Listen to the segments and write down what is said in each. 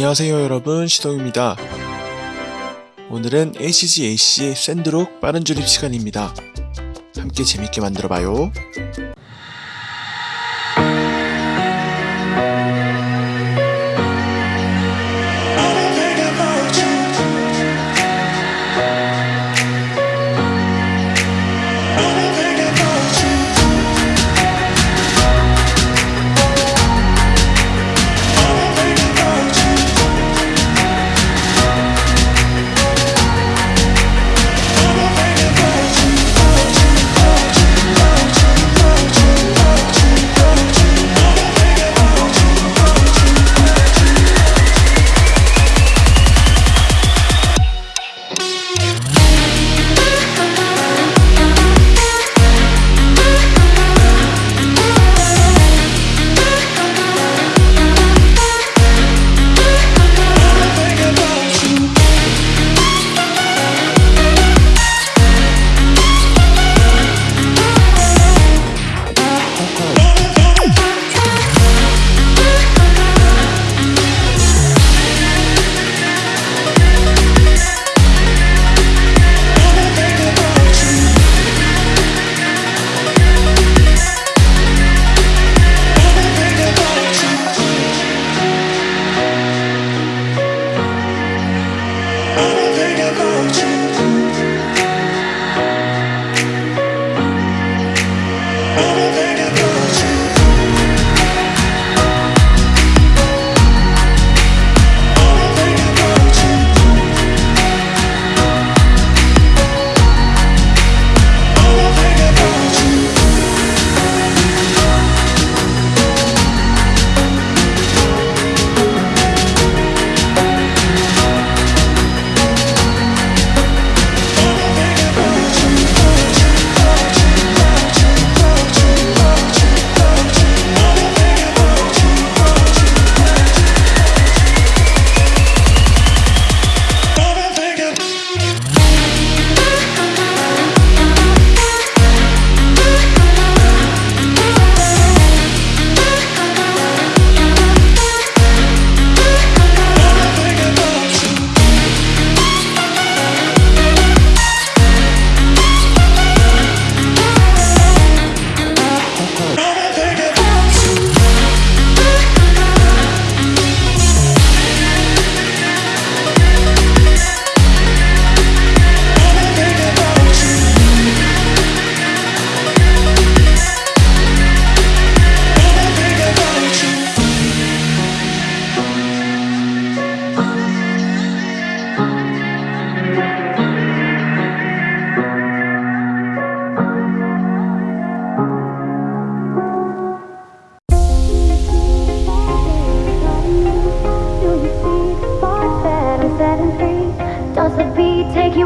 안녕하세요 여러분 시동입니다. 오늘은 HGAC 샌드록 빠른 조립 시간입니다. 함께 재밌게 만들어봐요.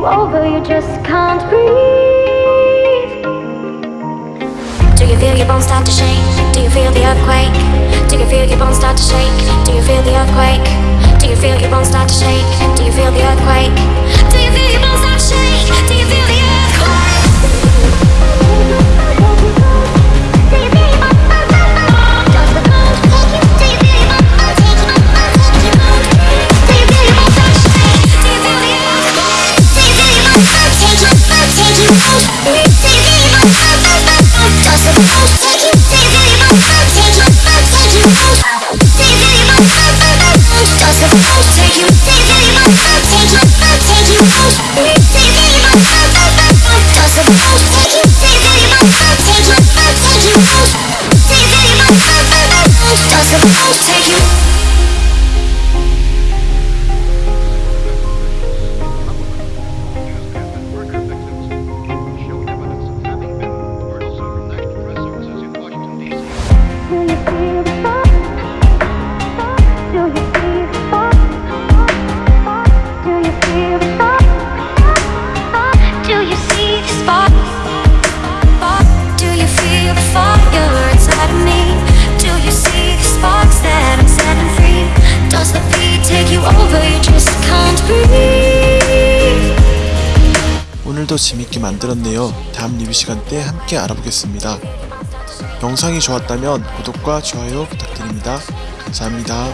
Over? You just can't breathe. Do you feel your bones start to shake? Do you feel the earthquake? Do you feel your bones start to shake? Do you feel the earthquake? Do you feel your bones start to shake? Do you feel the earthquake? Take 오늘도 재밌게 만들었네요. 다음 리뷰 시간 때 함께 알아보겠습니다. 영상이 좋았다면 구독과 좋아요 부탁드립니다. 감사합니다.